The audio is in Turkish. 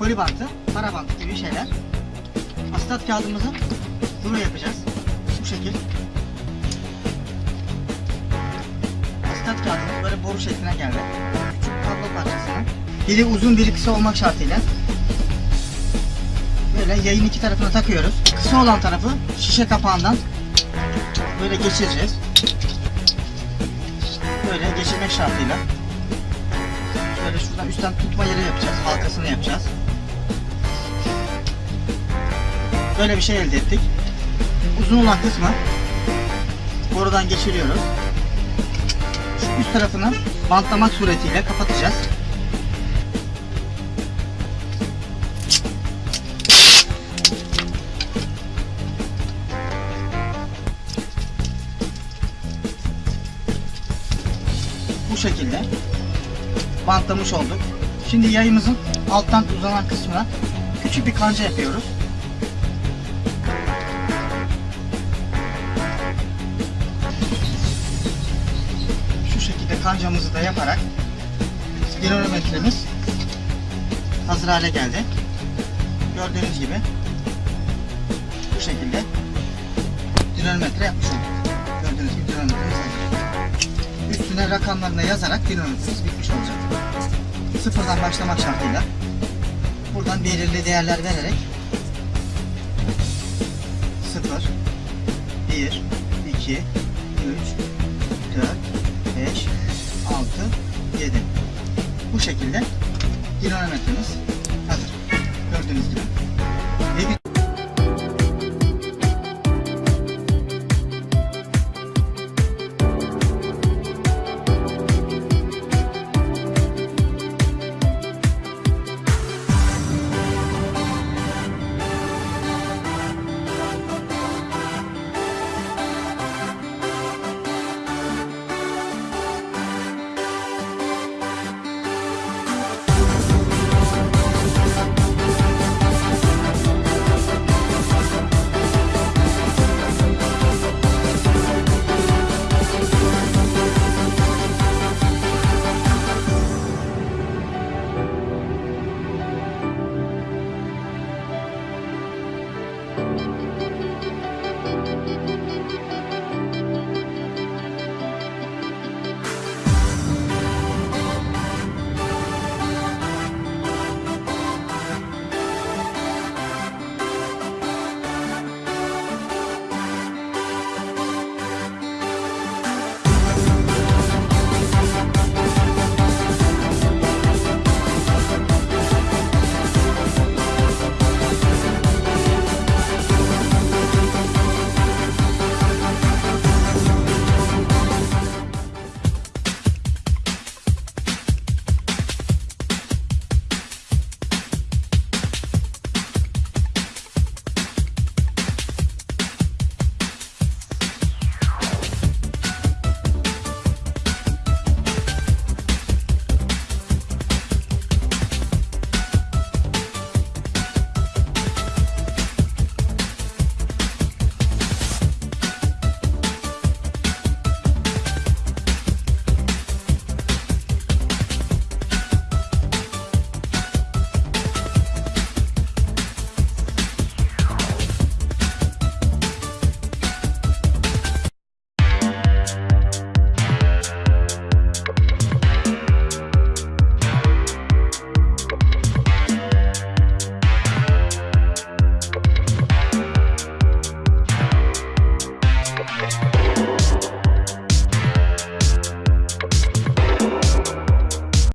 koli bantı, para bantı gibi şeyler. Astat kağıdımızı rulo yapacağız. Bu şekil. Astat kağıdımız böyle boru şekline geldi. Küçük kablo parçasını. Biri uzun biri kısa olmak şartıyla. Böyle yayın iki tarafına takıyoruz. Kısa olan tarafı şişe kapağından böyle geçireceğiz. Böyle geçirmek şartıyla. Şöyle şuradan üstten tutma yeri yapacağız. Halkasını yapacağız. Böyle bir şey elde ettik. Uzun olan kısmı borudan geçiriyoruz. Şu üst tarafını bantlamak suretiyle kapatacağız. Bu şekilde bantlamış olduk. Şimdi yayımızın alttan uzanan kısmına küçük bir kanca yapıyoruz. Şu şekilde kancamızı da yaparak spirometremiz hazır hale geldi. Gördüğünüz gibi bu şekilde dinamometre yapmış olduk. Gördüğünüz gibi dinamometremiz hazır. Üstüne rakamlarını yazarak dinamometremiz bitmiş olacak. Sıfırdan başlamak şartıyla buradan belirli değerler vererek 0 1 2 3 4 5 6 7 Bu şekilde dinamometremiz hazır. Gördüğünüz gibi. Thank you.